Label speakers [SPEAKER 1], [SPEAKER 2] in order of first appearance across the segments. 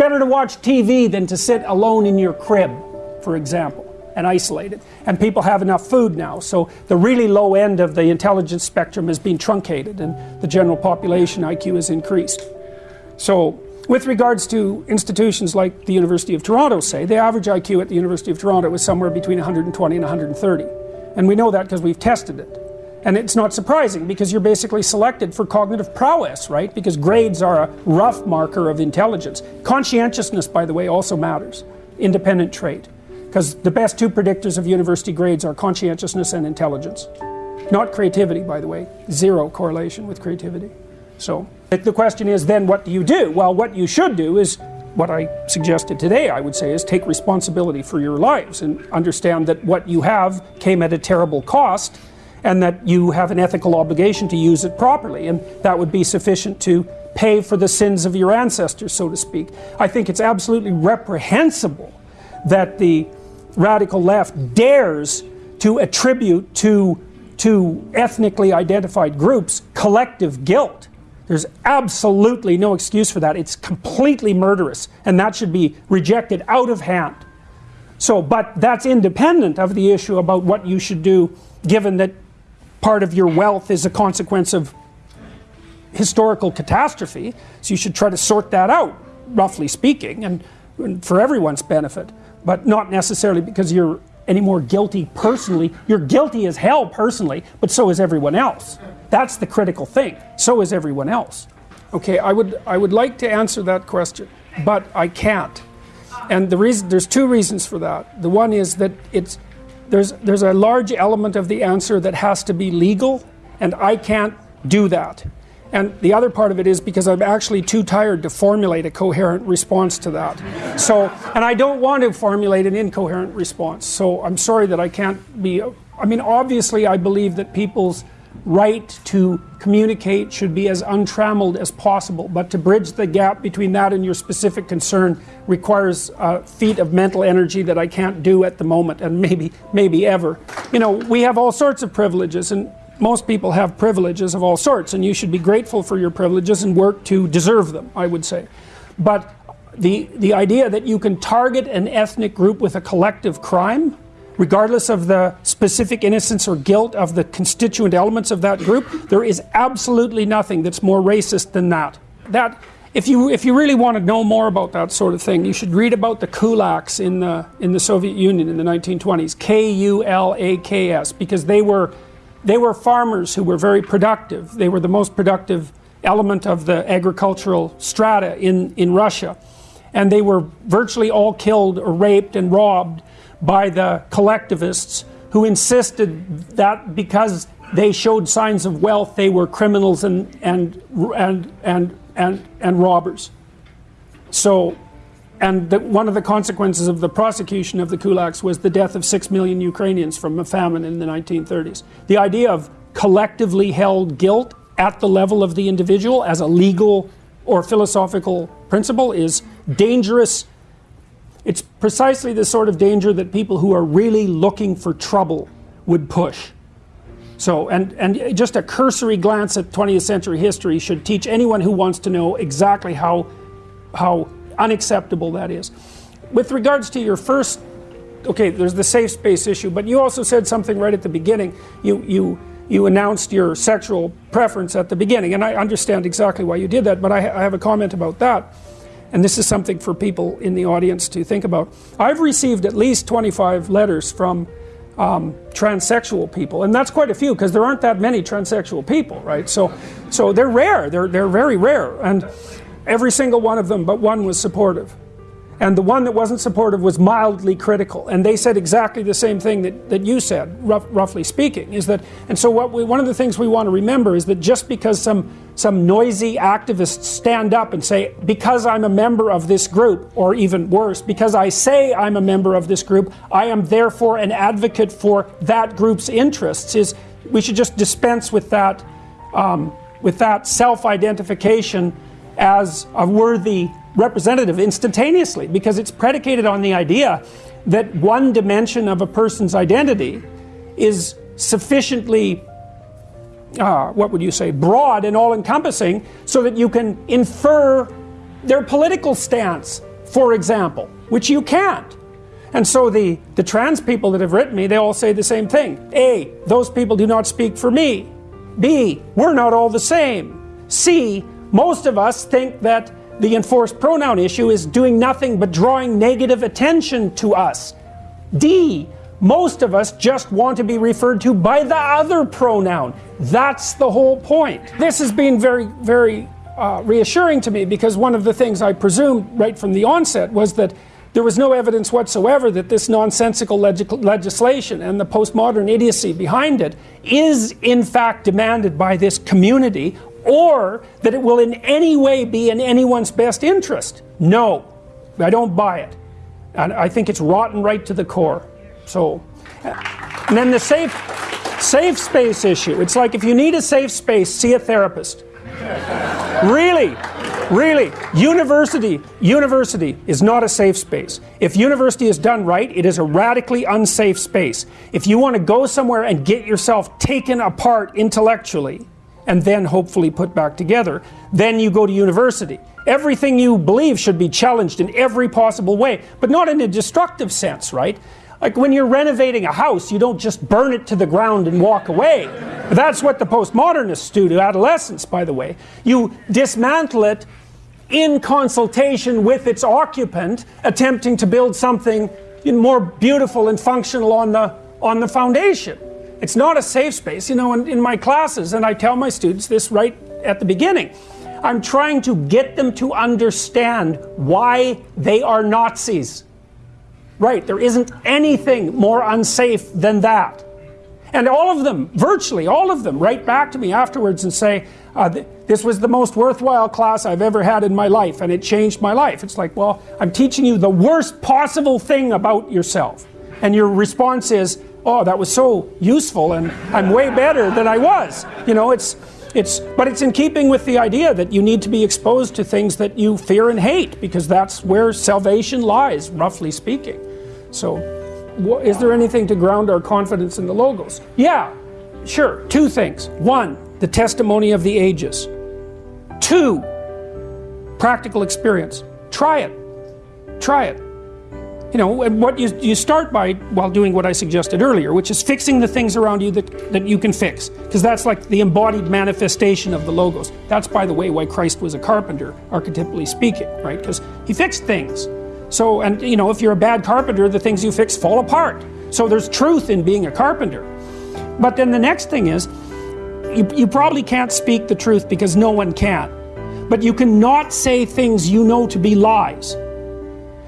[SPEAKER 1] better to watch TV than to sit alone in your crib, for example, and isolated. And people have enough food now, so the really low end of the intelligence spectrum has been truncated and the general population IQ has increased. So, with regards to institutions like the University of Toronto, say, the average IQ at the University of Toronto was somewhere between 120 and 130. And we know that because we've tested it. And it's not surprising because you're basically selected for cognitive prowess, right? Because grades are a rough marker of intelligence. Conscientiousness, by the way, also matters. Independent trait. Because the best two predictors of university grades are conscientiousness and intelligence. Not creativity, by the way. Zero correlation with creativity. So the question is then what do you do? Well, what you should do is what I suggested today, I would say, is take responsibility for your lives and understand that what you have came at a terrible cost and that you have an ethical obligation to use it properly, and that would be sufficient to pay for the sins of your ancestors, so to speak. I think it's absolutely reprehensible that the radical left dares to attribute to, to ethnically identified groups collective guilt. There's absolutely no excuse for that. It's completely murderous, and that should be rejected out of hand. So, but that's independent of the issue about what you should do given that part of your wealth is a consequence of historical catastrophe so you should try to sort that out roughly speaking and, and, for everyone's benefit but not necessarily because you're any more guilty personally. You're guilty as hell personally but so is everyone else. That's the critical thing. So is everyone else. Okay I would I would like to answer that question but I can't. And the reason there's two reasons for that. The one is that it's there's, there's a large element of the answer that has to be legal, and I can't do that. And the other part of it is because I'm actually too tired to formulate a coherent response to that. So, and I don't want to formulate an incoherent response. So I'm sorry that I can't be. I mean, obviously, I believe that people's right to communicate should be as untrammeled as possible. But to bridge the gap between that and your specific concern requires a feat of mental energy that I can't do at the moment and maybe, maybe ever. You know, we have all sorts of privileges and most people have privileges of all sorts and you should be grateful for your privileges and work to deserve them, I would say. But the, the idea that you can target an ethnic group with a collective crime regardless of the specific innocence or guilt of the constituent elements of that group, there is absolutely nothing that's more racist than that. That if you if you really want to know more about that sort of thing, you should read about the kulaks in the in the Soviet Union in the 1920s, K U L A K S, because they were they were farmers who were very productive. They were the most productive element of the agricultural strata in in Russia, and they were virtually all killed or raped and robbed by the collectivists who insisted that because they showed signs of wealth they were criminals and and and and and, and robbers. So and the, one of the consequences of the prosecution of the kulaks was the death of 6 million Ukrainians from a famine in the 1930s the idea of collectively held guilt at the level of the individual as a legal or philosophical principle is dangerous it's precisely the sort of danger that people who are really looking for trouble would push. So, and, and just a cursory glance at 20th century history should teach anyone who wants to know exactly how, how unacceptable that is. With regards to your first, okay, there's the safe space issue, but you also said something right at the beginning. You, you, you announced your sexual preference at the beginning, and I understand exactly why you did that, but I, I have a comment about that and this is something for people in the audience to think about. I've received at least 25 letters from um, transsexual people, and that's quite a few because there aren't that many transsexual people, right? So, so they're rare. They're they're very rare, and every single one of them, but one was supportive and the one that wasn't supportive was mildly critical. And they said exactly the same thing that, that you said rough, roughly speaking is that and so what we, one of the things we want to remember is that just because some some noisy activists stand up and say because I'm a member of this group or even worse because I say I'm a member of this group I am therefore an advocate for that group's interests is we should just dispense with that um, with that self-identification as a worthy representative instantaneously because it's predicated on the idea that one dimension of a person's identity is sufficiently uh, what would you say broad and all encompassing so that you can infer their political stance for example, which you can't. And so the, the trans people that have written me, they all say the same thing. A, those people do not speak for me. B, we're not all the same. C, most of us think that the enforced pronoun issue is doing nothing but drawing negative attention to us. D, most of us just want to be referred to by the other pronoun. That's the whole point. This has been very, very uh, reassuring to me because one of the things I presumed right from the onset was that there was no evidence whatsoever that this nonsensical leg legislation and the postmodern idiocy behind it is in fact demanded by this community or that it will in any way be in anyone's best interest. No, I don't buy it. And I think it's rotten right to the core. So, and then the safe, safe space issue. It's like if you need a safe space, see a therapist. really, really, university, university is not a safe space. If university is done right, it is a radically unsafe space. If you want to go somewhere and get yourself taken apart intellectually, and then hopefully put back together, then you go to university. Everything you believe should be challenged in every possible way, but not in a destructive sense, right? Like when you're renovating a house, you don't just burn it to the ground and walk away. That's what the postmodernists do to adolescents, by the way. You dismantle it in consultation with its occupant, attempting to build something more beautiful and functional on the, on the foundation. It's not a safe space. You know, in, in my classes, and I tell my students this right at the beginning, I'm trying to get them to understand why they are Nazis. Right, there isn't anything more unsafe than that. And all of them, virtually all of them, write back to me afterwards and say, uh, th this was the most worthwhile class I've ever had in my life, and it changed my life. It's like, well, I'm teaching you the worst possible thing about yourself. And your response is, oh, that was so useful, and I'm way better than I was. You know, it's, it's, but it's in keeping with the idea that you need to be exposed to things that you fear and hate, because that's where salvation lies, roughly speaking. So, is there anything to ground our confidence in the Logos? Yeah, sure. Two things. One, the testimony of the ages. Two, practical experience. Try it. Try it. You know, what you, you start by while doing what I suggested earlier, which is fixing the things around you that, that you can fix. Because that's like the embodied manifestation of the Logos. That's, by the way, why Christ was a carpenter, archetypally speaking, right? Because he fixed things. So, and you know, if you're a bad carpenter, the things you fix fall apart. So there's truth in being a carpenter. But then the next thing is, you, you probably can't speak the truth because no one can. But you cannot say things you know to be lies.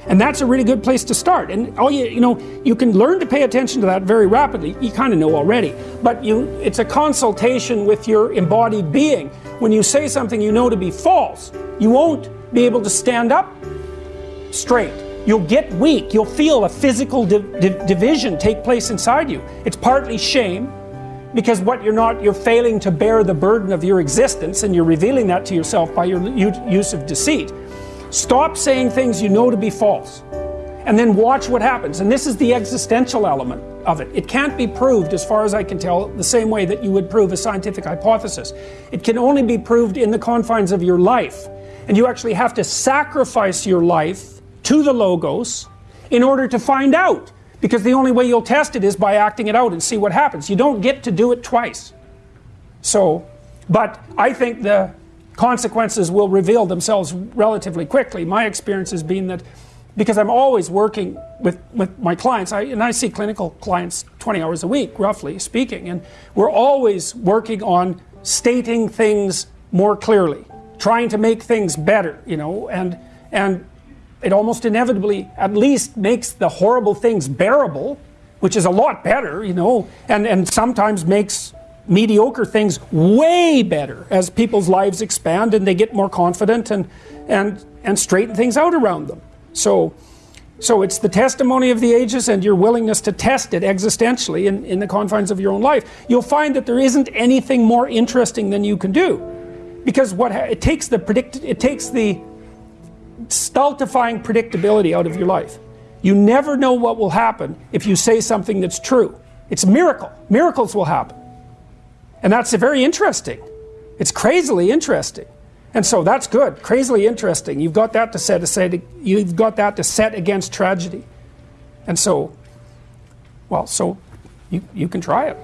[SPEAKER 1] And that's a really good place to start. And all you, you know, you can learn to pay attention to that very rapidly. You kind of know already. But you, it's a consultation with your embodied being. When you say something you know to be false, you won't be able to stand up straight. You'll get weak. You'll feel a physical di di division take place inside you. It's partly shame because what you're not, you're failing to bear the burden of your existence and you're revealing that to yourself by your use of deceit. Stop saying things you know to be false and then watch what happens. And this is the existential element of it. It can't be proved, as far as I can tell, the same way that you would prove a scientific hypothesis. It can only be proved in the confines of your life. And you actually have to sacrifice your life to the logos in order to find out. Because the only way you'll test it is by acting it out and see what happens. You don't get to do it twice. So, but I think the consequences will reveal themselves relatively quickly. My experience has been that because I'm always working with, with my clients, I, and I see clinical clients 20 hours a week, roughly speaking, and we're always working on stating things more clearly, trying to make things better, you know, and, and it almost inevitably at least makes the horrible things bearable, which is a lot better, you know, and, and sometimes makes mediocre things way better as people's lives expand and they get more confident and, and, and straighten things out around them. So, so it's the testimony of the ages and your willingness to test it existentially in, in the confines of your own life. You'll find that there isn't anything more interesting than you can do. Because what it takes the predict it takes the stultifying predictability out of your life. You never know what will happen if you say something that's true. It's a miracle. Miracles will happen. And that's very interesting. It's crazily interesting. And so that's good, crazily interesting. You've got that to set you've got that to set against tragedy. And so, well, so you, you can try it.